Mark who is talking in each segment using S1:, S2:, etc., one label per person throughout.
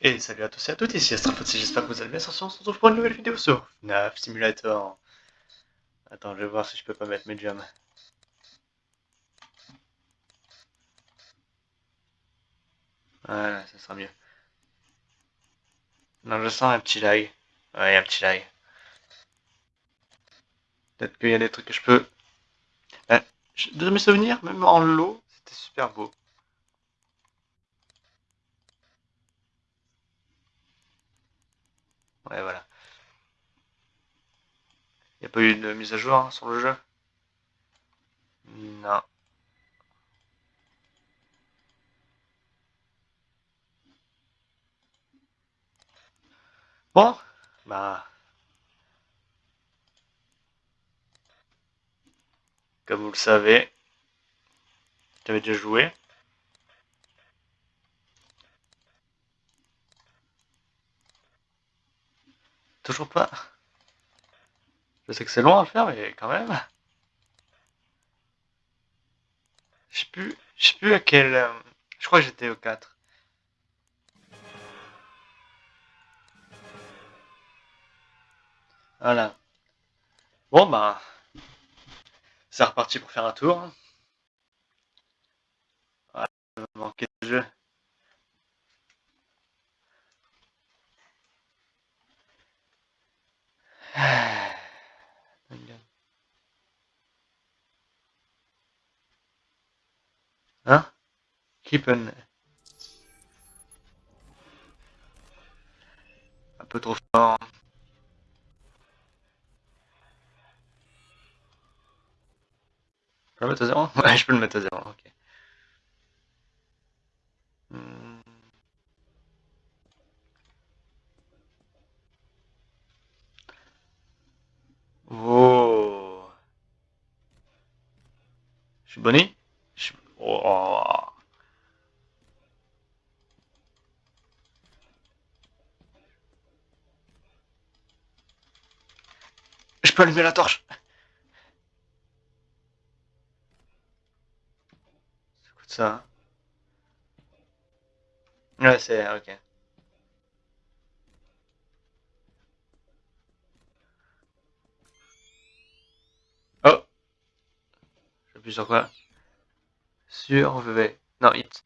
S1: Et salut à tous et à toutes, ici Astrafotsi, j'espère que vous allez bien, sur on se retrouve pour une nouvelle vidéo sur FNAF Simulator. Attends, je vais voir si je peux pas mettre mes jams. Voilà, ça sera mieux. Non, je sens un petit lag. Ouais, un petit lag. Peut-être qu'il y a des trucs que je peux... Euh, de mes souvenirs, même en lot, c'était super beau. Ouais, voilà. Il n'y a pas eu de mise à jour hein, sur le jeu? Non. Bon, bah... Comme vous le savez, j'avais déjà joué. Toujours pas. Je sais que c'est long à faire, mais quand même. Je sais plus, plus à quel... Euh, je crois que j'étais au 4. Voilà. Bon, bah... C'est reparti pour faire un tour. Voilà, manquer de jeu. Hein? Keep Un peu trop fort. Je peux le je peux le mettre à zéro, ok. Hmm. Oh. Je suis. Oh. Je peux allumer la torche ça. Ouais, c'est... ok. Oh J'appuie sur quoi? Sur V. Non, hit.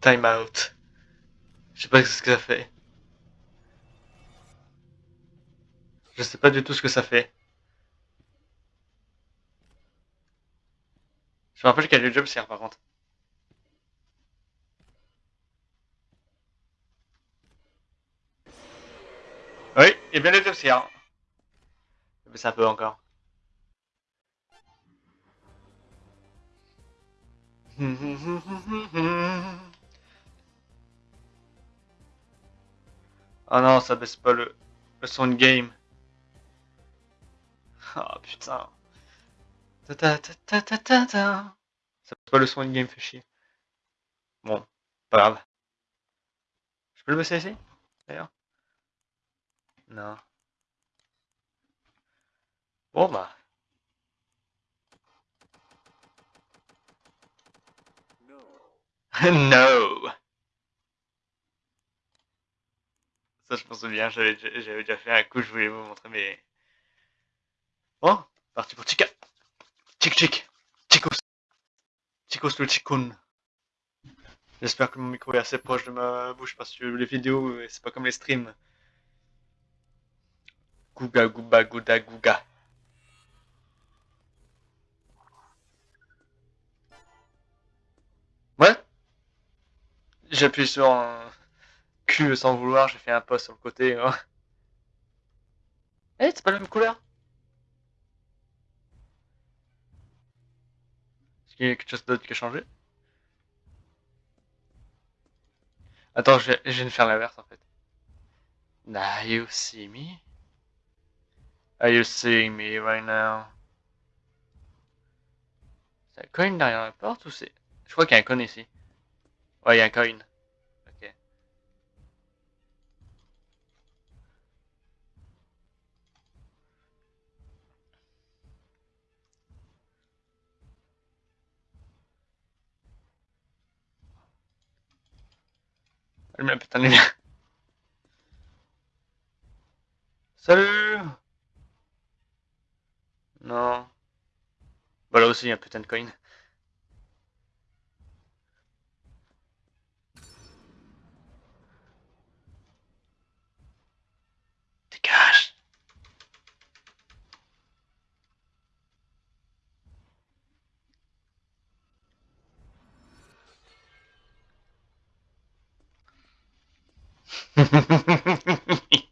S1: Time out. Je sais pas ce que ça fait. Je sais pas du tout ce que ça fait. Je me rappelle qu'il y a le job par contre. Oui, y a bien le job sert. Mais un peu encore. Oh non, ça baisse pas le, le son de game. Ah putain. Ta ta ta ta ta ta Ça baisse pas le son de game, fait chier. Bon, pas grave. Je peux le baisser ici D'ailleurs? Non. Bon bah. no Ça, je m'en souviens, j'avais déjà fait un coup, je voulais vous montrer mes... Bon, parti pour Chica. Chic chic. Chicos. Chicos le chikun. J'espère que mon micro est assez proche de ma bouche parce que les vidéos, c'est pas comme les streams. Gouga gouba gouda gouga. Ouais J'appuie sur un sans vouloir, j'ai fait un post sur le côté. Hein. Eh, c'est pas la même couleur Est-ce qu'il y a quelque chose d'autre qui a changé? Attends, je, je viens de faire l'inverse en fait. Now you see me? Are you seeing me right now? C'est un coin derrière la porte ou c'est... Je crois qu'il y a un coin ici. Ouais, il y a un coin. Ok. Allume putain de lumière. Salut Non. Bah là aussi, il y un putain de coin.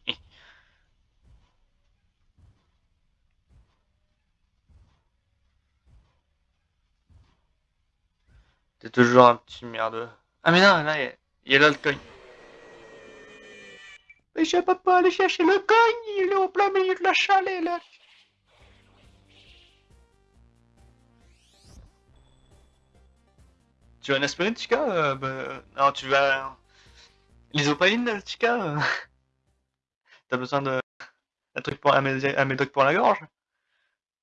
S1: T'es toujours un petit merdeux. Ah mais non, là, il y a- a coin. Mais je peux pas aller chercher le coin, il est au plein milieu de la chalet, là. Tu veux un aspirine, Chica euh, bah, Non, tu vas... L'isopaline, Chica euh, T'as besoin de... Un truc pour... Un, médoc- pour la gorge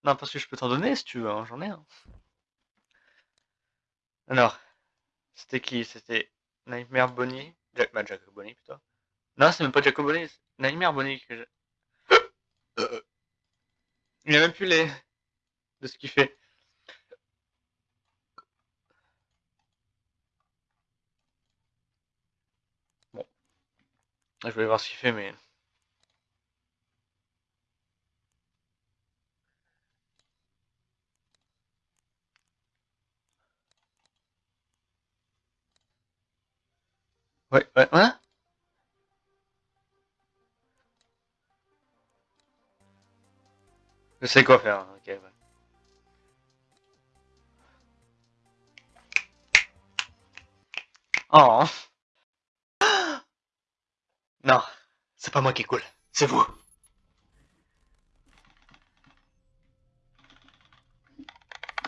S1: Non, parce que je peux t'en donner, si tu veux, hein, j'en ai un. Alors, c'était qui? C'était Nightmare Bonnie Jack... Bah, Jack Bonnie, plutôt. Non, c'est même pas Jack Bonnie, c'est Nightmare Bonnie que. Euh, Il y a même plus les... de ce qu'il fait. Je vais voir ce qu'il fait, mais... Ouais, ouais, ouais Je sais quoi faire, ok, ouais. Oh Non, c'est pas moi qui cool, c'est vous.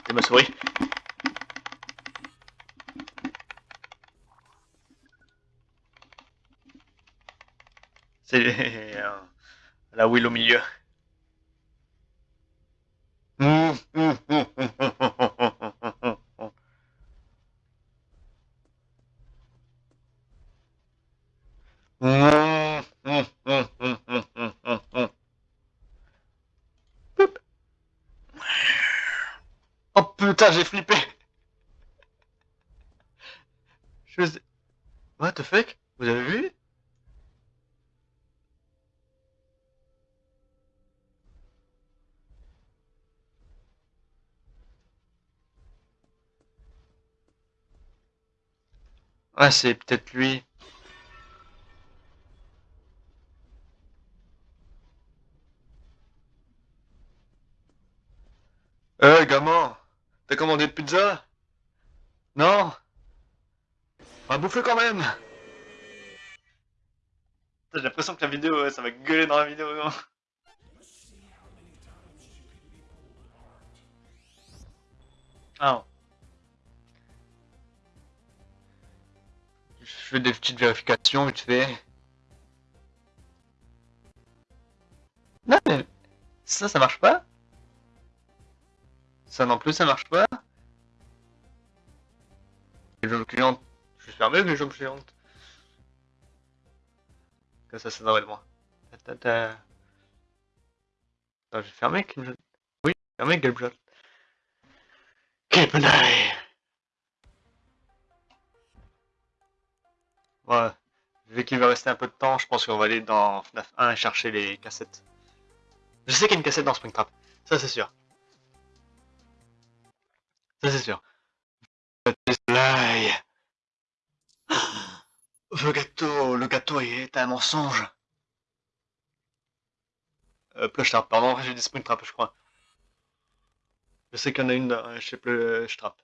S1: C'est ma souris. C'est la wheel au milieu. Oh putain, j'ai flippé. Je sais- What the fuck? Vous avez vu? Ouais, c'est peut-être lui. Euh, gamin, t'as commandé de pizza Non Quand même J'ai l'impression que la vidéo, ouais, ça va gueuler dans la vidéo. non Ah. Je fais des petites vérifications vite fait. Non mais ça, ça marche pas Ça non plus, ça marche pas fermé avec les jambes clientes. Comme ça, ça devrait être moi. Ta, ta, ta. Attends, j'ai fermé. Oui, fermé Game Jot. Quel penaille Ouais. Vu qu'il va rester un peu de temps, je pense qu'on va aller dans FNAF 1 et chercher les cassettes. Je sais qu'il y a une cassette dans Springtrap. Ça, c'est sûr. Ça, c'est sûr. Le gâteau, le gâteau est un mensonge. Euh, Plush Trap, pardon, j'ai dit Springtrap, je crois. Je sais qu'il y en a une dans- chez Plush Trap.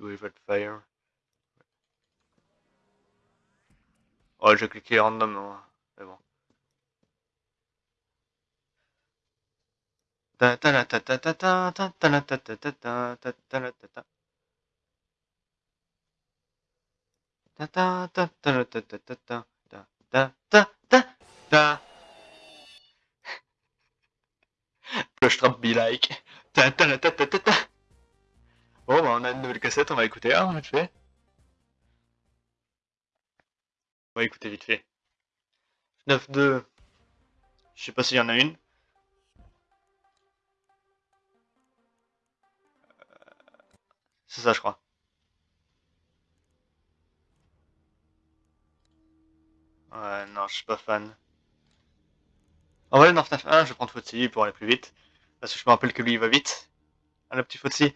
S1: Rivet Fire. Ouais, j'ai cliqué random. Hein. Plush Trap Be Like Bon bah on a une nouvelle cassette, on va écouter, hein, vite fait. On va écouter vite fait. 9-2. Je sais pas s'il y en a une. C'est ça, je crois. Ouais, non, je suis pas fan. En vrai, dans FNAF 1, je vais prendre Footsy pour aller plus vite. Parce que je me rappelle que lui, il va vite. Ah, le petit Footsy.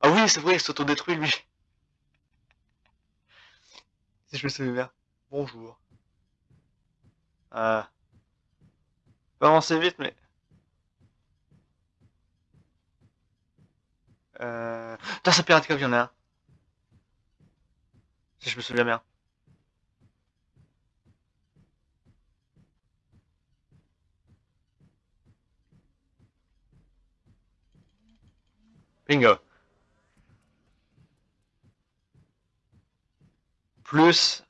S1: Ah oui, c'est vrai, il s'autodétruit, lui. Si je me souviens bien. Bonjour. Euh... Pas avancer vite, mais... Euh... Putain, c'est Pirate Cove, il y en a un. Si je me souviens bien. Bingo. Plus...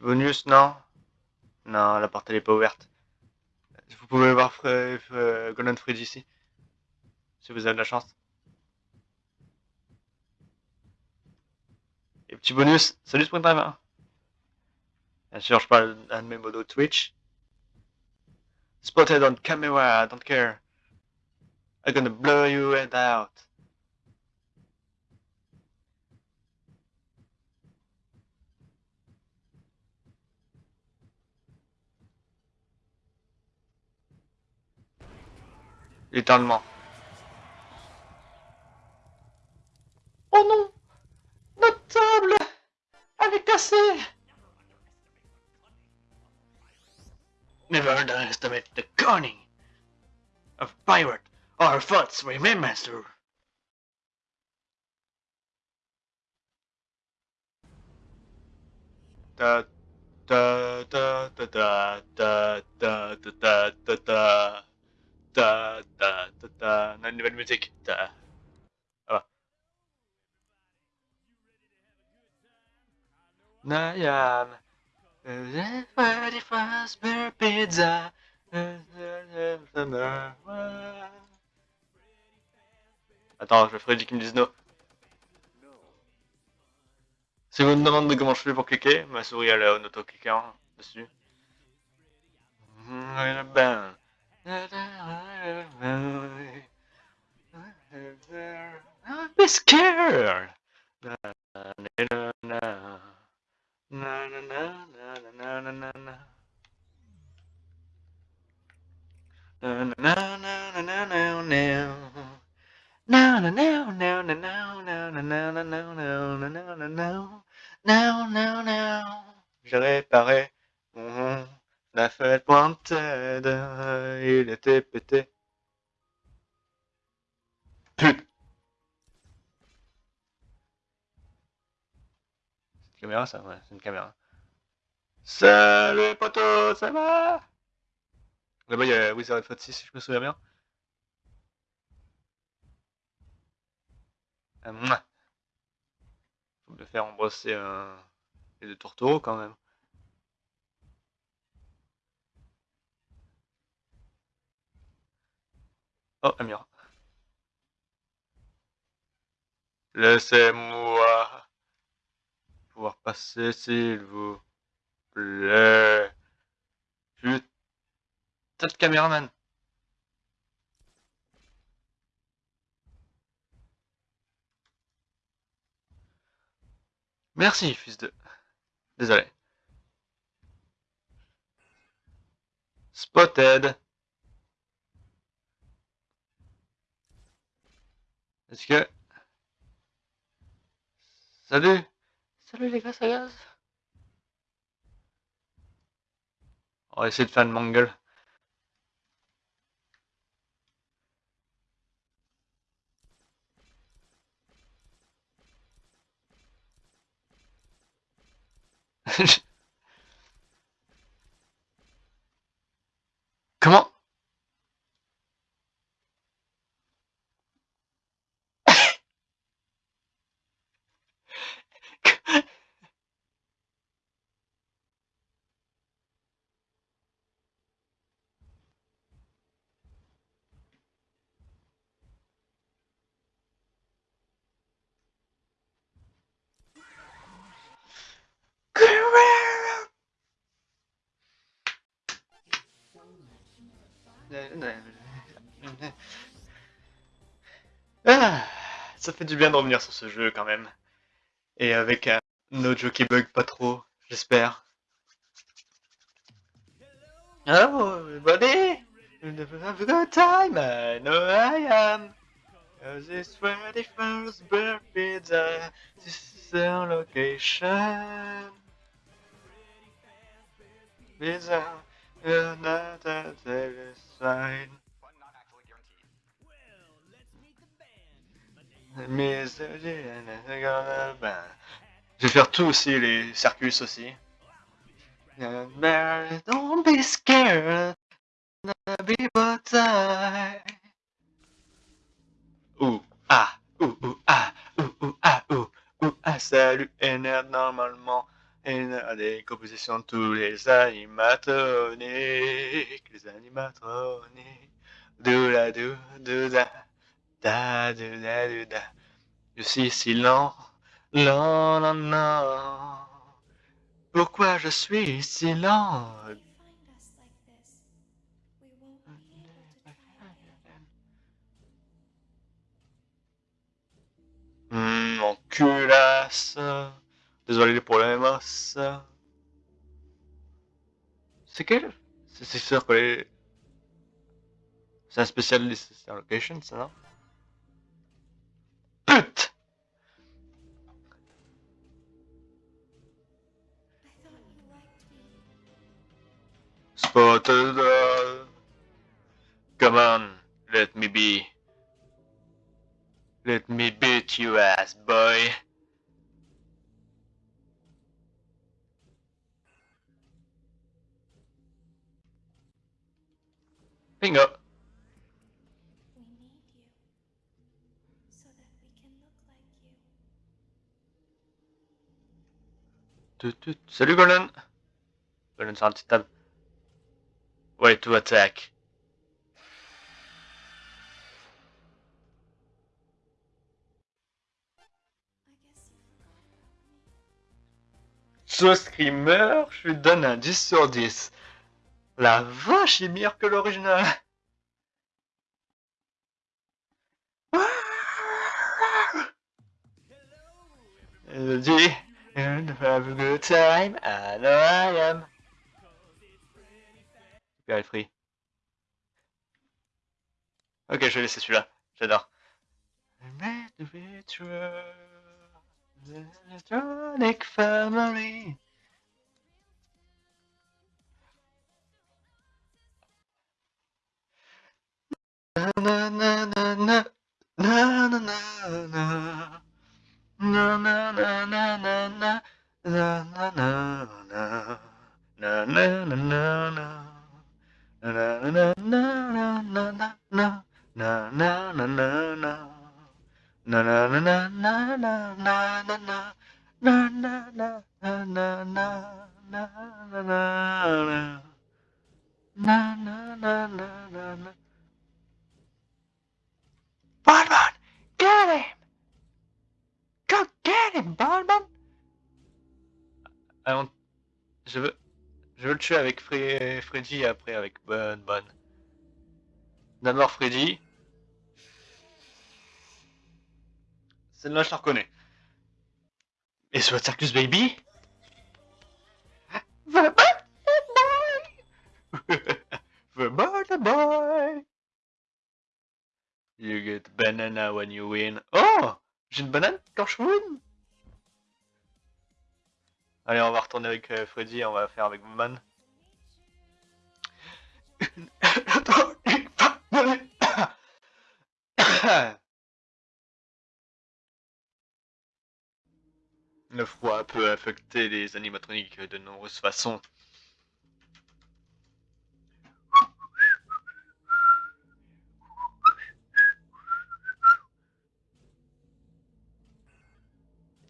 S1: bonus, non? Non, la porte elle est pas ouverte. Vous pouvez voir euh, Golden Fridge ici. Si vous avez de la chance. Et petit bonus, salut Springtime hein. Bien sûr, je parle d'un de mes modos Twitch. Spotted on camera, I don't care. I'm gonna blow your head out. Littéralement. Oh non Notre table Elle est cassée Never underestimate the cunning of pirate or thoughts remember. Da da da da da da da da da da da da da da da on a une nouvelle musique. Nayam. Ready for spare pizza? Attends, je ferai qui me dise no. Si vous me demandez comment je fais pour cliquer, ma souris elle est en auto-cliquant dessus. Ben. Be scared. J'ai réparé mon la fête pointed, il était pété. C'est une caméra ça Ouais, c'est une caméra. Salut poteau, ça va? Là-bas il y a Wizard of 6 si je me souviens bien. Euh, Faut me faire embrasser un... les deux tourtereaux quand même. Oh, Amir. Laissez-moi pouvoir passer s'il vous plaît. Putain de caméraman. Merci, fils de... Désolé. Spotted. Est-ce que... Salut. Salut les gars, ça gaz On va essayer de faire une mangle. Comment? Ah, ça fait du bien de revenir sur ce jeu quand même. Et avec un autre jeu qui bug pas trop, j'espère. Hello everybody! Have a good time, I know I am. Cause it's 21st birthday, this is the location. Pizza, another sign. Je vais faire tout aussi, les circus aussi. Don't be scared, be but Ouh, ah, ouh, ouh, ah, ouh, ouh, ah, ouh, ouh, ah, salut, NR normalement. NR des compositions de tous les animatroniques, les animatroniques. Doula, dou, douda. Da, da, da. Je suis si lent, lent, lent. Pourquoi je suis si lent? Hum, mon culasse. Désolé pour les masses. C'est quel? C'est sûr que les... C'est un spécialiste location, ça, non? Spotted uh, Come on, let me be. Let me beat you ass, boy. Bingo. Salut Golden Golden sur un petit. Ouais, to attack. Ce screamer, je lui donne un 10 sur 10. La vache est meilleure que l'original. Elle dit have a good time, I know I am. Free. Ok, je vais laisser celui-là. J'adore. Bonbon, get him! Go get him, Bonbon! I don't... Je veux... Je veux le tuer avec Fre Freddy et après avec Bon Bon. D'abord Freddy. Celle-là, je la reconnais. Et soit Circus Baby? The boy The boy boy You get banana when you win. Oh J'ai une banane quand je win Allez, on va retourner avec euh, Freddy et on va faire avec Man. Le froid peut affecter les animatroniques de nombreuses façons.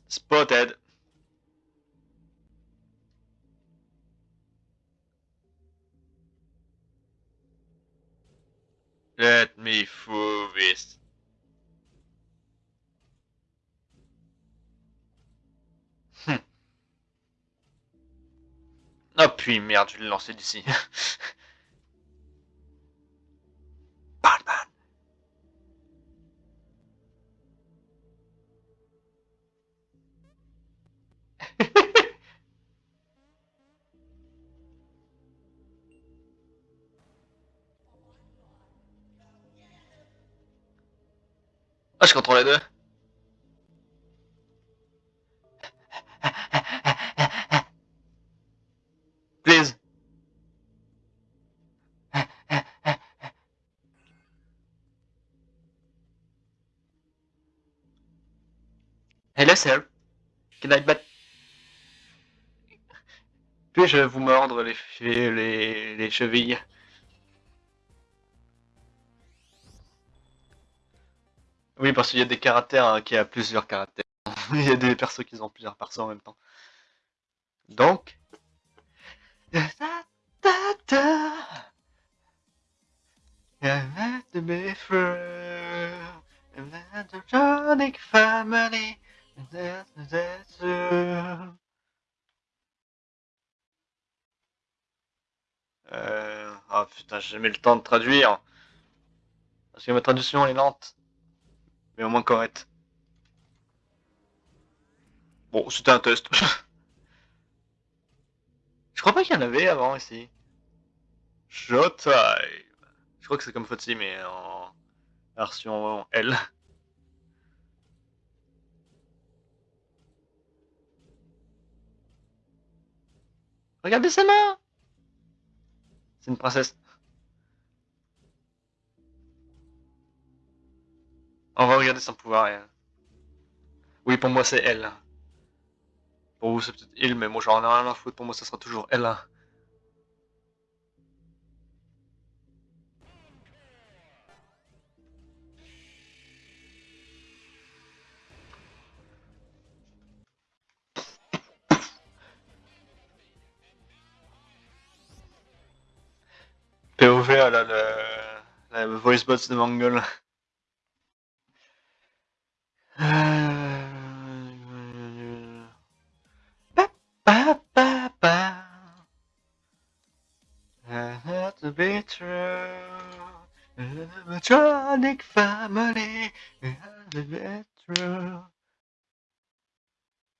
S1: Spotted. Oh puis merde, je l'ai lancé d'ici. Je contrôle les deux. Please. Hello, sir. Can I bat... Puis-je vous mordre les, les, les chevilles? Oui, parce qu'il y a des caractères hein, qui a plusieurs caractères. Il y a des persos qui ont plusieurs persos en même temps. Donc... Euh... Oh putain, j'ai jamais le temps de traduire. Parce que ma traduction est lente mais au moins correct. Bon, c'était un test. Je crois pas qu'il y en avait avant ici. Showtime. Je crois que c'est comme Fotsi, mais en version L. Regardez sa main C'est une princesse. On va regarder son pouvoir. Oui, pour moi c'est elle. Pour vous c'est peut-être il, mais moi j'en ai rien à foutre. Pour moi ça sera toujours elle. POV, a le, voice bots de Mongol.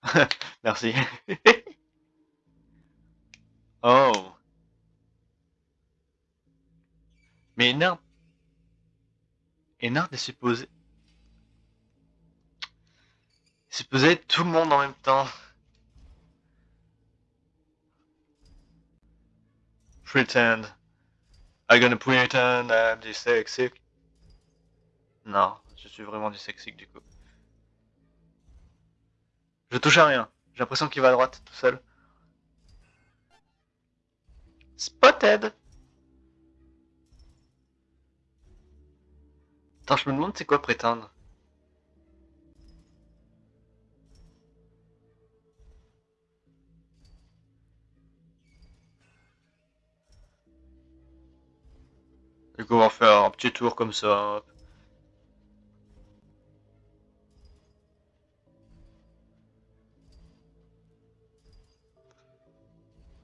S1: Merci. oh. Mais Nard... Et Nard est supposé... tout le monde en même temps. Pretend. I'm gonna pretend I'm dyslexic. Non, je suis vraiment dyslexique du coup. Je touche à rien. J'ai l'impression qu'il va à droite tout seul. Spotted Attends, je me demande c'est quoi prétendre? Du coup, on va faire un petit tour comme ça.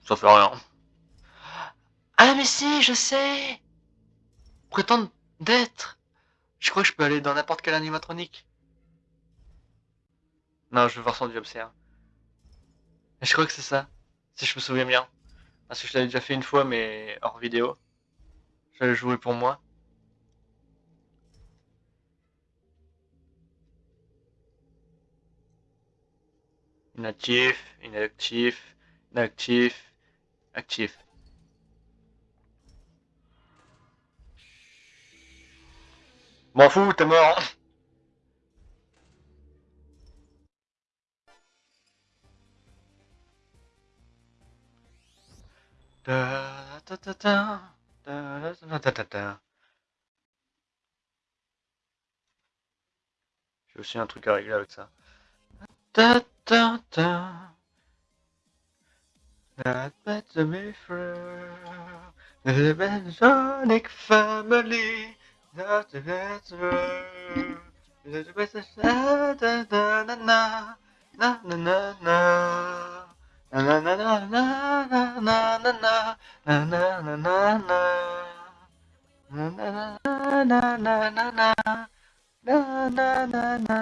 S1: Ça fait rien. Ah mais si, je sais Prétendre d'être Je crois que je peux aller dans n'importe quel animatronique. Non, je veux voir son job, c'est Je crois que c'est ça, si je me souviens bien. Parce que je l'avais déjà fait une fois, mais hors vidéo. J'avais joué pour moi. Inactif, inactif, inactif, actif. M'en fous, t'es mort. J'ai aussi un truc à régler avec ça. Ta. Not better be friends. The Sonic family. Not the better. The better. Na na na na na na na na. Na na na na na na na na na na na na na. Na na na na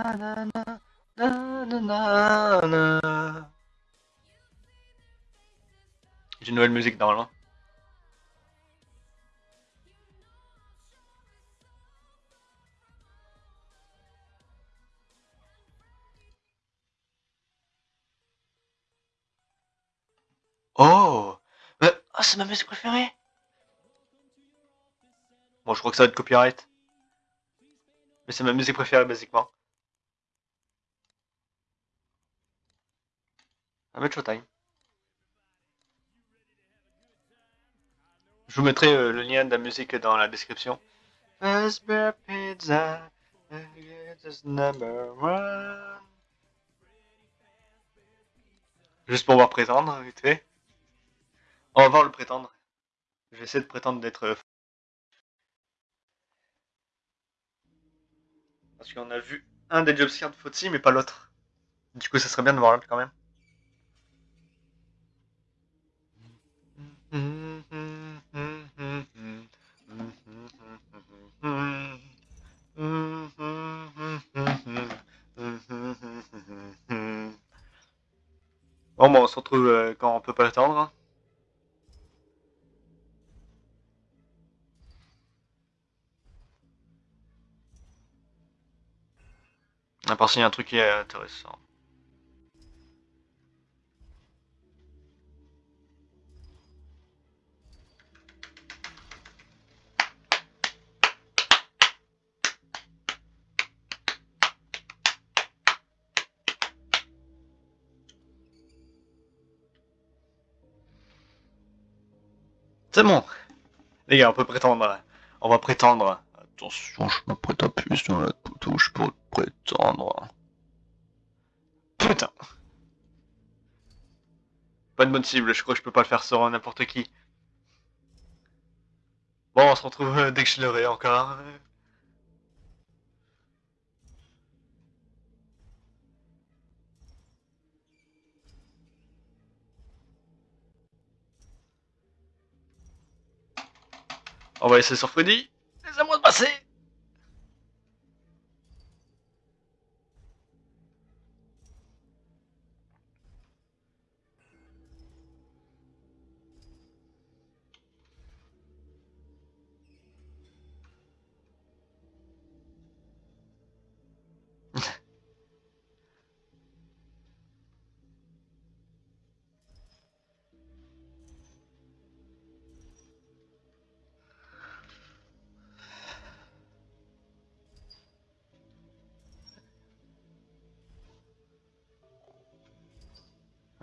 S1: na na na. J'ai nouvelle musique normalement. Oh, mais, oh c'est ma musique préférée. Bon, je crois que ça va être copyright. Mais c'est ma musique préférée, basiquement. À mettre Showtime. Je vous mettrai euh, le lien de la musique dans la description. Pizza, number one. Juste pour voir prétendre, vite fait. On va voir le prétendre. Je vais essayer de prétendre d'être... euh, Parce qu'on a vu un des jobscares de Fauci, mais pas l'autre. Du coup, ça serait bien de voir l'autre quand même. Bon, bah, on se retrouve euh, quand on peut pas l'attendre. hein. À part s'il y a un truc qui est intéressant. C'est bon. Les gars, on peut prétendre. On va prétendre. Attention, je m'apprête à appuyer sur la touche pour prétendre. Putain. Pas de bonne cible, je crois que je peux pas le faire sur n'importe qui. Bon, on se retrouve euh, dès que je l'aurai encore. On va essayer sur Freddy. Laissez-moi de passer.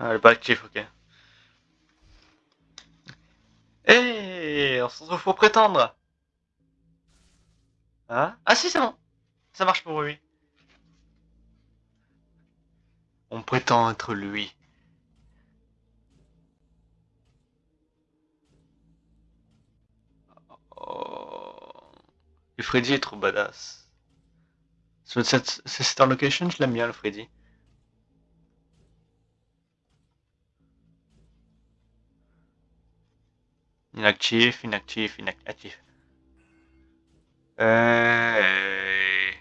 S1: Ah, elle est pas actif, ok. Eh, on se retrouve pour prétendre. Hein? Ah si, c'est bon. Ça marche pour lui. On prétend être lui. Oh. Le Freddy est trop badass. Cette, cette location, je l'aime bien le Freddy. Inactif, inactif, inactif. Euh...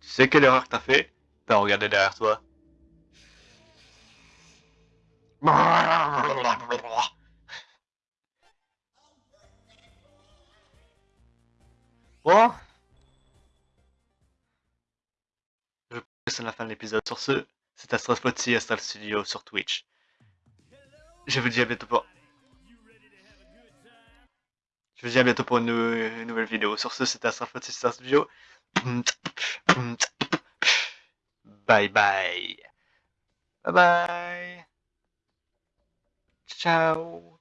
S1: Tu sais quelle erreur que t'as fait? T'as regardé derrière toi. Bon. Je pense que c'est la fin de l'épisode. Sur ce, c'est Astrospotty Astral Studio sur Twitch. Je vous dis à bientôt pour... Je vous dis à bientôt pour une, nou- une nouvelle vidéo. Sur ce, c'était Astrospotty Astral Studio. Bye bye. Bye bye. Ciao.